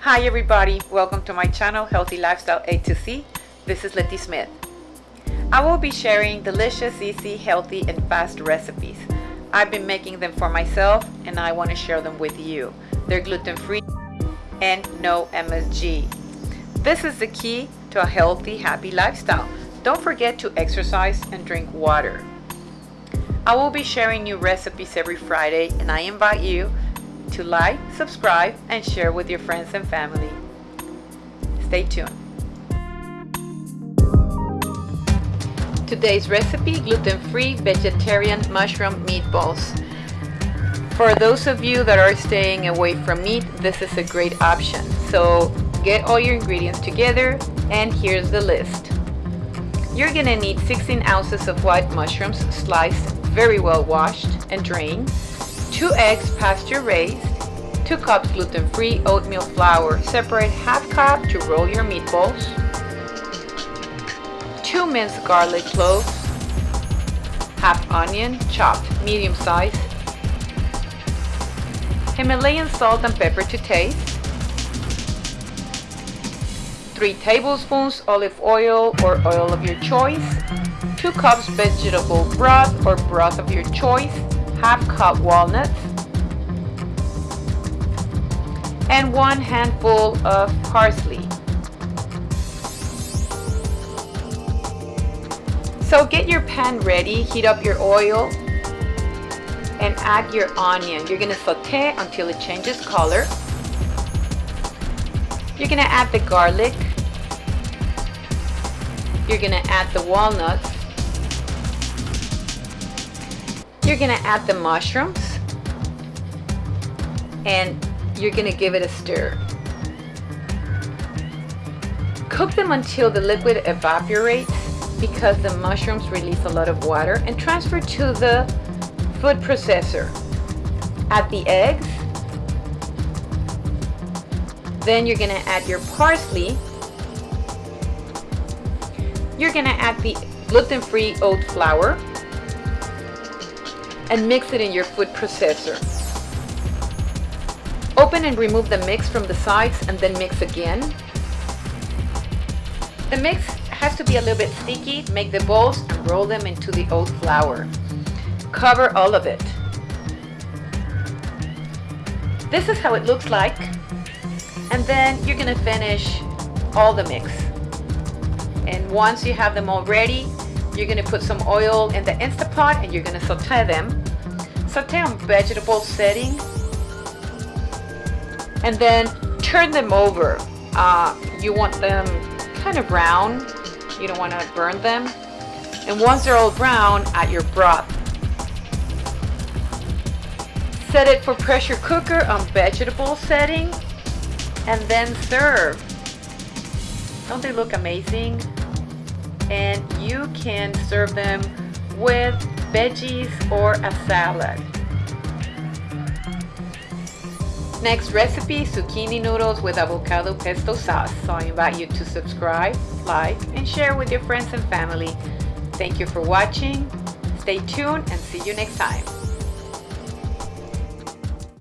Hi everybody, welcome to my channel Healthy Lifestyle A to C. This is Letty Smith. I will be sharing delicious, easy, healthy, and fast recipes. I've been making them for myself and I want to share them with you. They're gluten-free and no MSG. This is the key to a healthy, happy lifestyle. Don't forget to exercise and drink water. I will be sharing new recipes every Friday and I invite you to like, subscribe, and share with your friends and family. Stay tuned. Today's recipe, gluten-free vegetarian mushroom meatballs. For those of you that are staying away from meat, this is a great option. So get all your ingredients together and here's the list. You're gonna need 16 ounces of white mushrooms sliced, very well washed and drained, 2 eggs pasture raised, 2 cups gluten-free oatmeal flour. Separate half cup to roll your meatballs, 2 minced garlic cloves, half onion chopped medium size, Himalayan salt and pepper to taste, 3 tablespoons olive oil or oil of your choice, 2 cups vegetable broth or broth of your choice, half cup walnuts, and 1 handful of parsley. So get your pan ready, heat up your oil, and add your onion. You're to saute until it changes color. You're to add the garlic. You're to add the walnuts. You're to add the mushrooms. And you're to give it a stir. Cook them until the liquid evaporates because the mushrooms release a lot of water and transfer to the food processor. Add the eggs. Then you're to add your parsley. You're to add the gluten-free oat flour and mix it in your food processor. Open and remove the mix from the sides and then mix again. The mix has to be a little bit sticky. Make the balls and roll them into the oat flour. Cover all of it. This is how it looks like. And then you're gonna finish all the mix. And once you have them all ready, you're gonna put some oil in the Instapot and you're gonna saute them. Saute on vegetable setting and then turn them over. Uh, you want them kind of brown. You don't want to burn them. And once they're all brown, add your broth. Set it for pressure cooker on vegetable setting and then serve. Don't they look amazing? And you can serve them with veggies or a salad. Next recipe, zucchini noodles with avocado pesto sauce. So I invite you to subscribe, like, and share with your friends and family. Thank you for watching. Stay tuned and see you next time.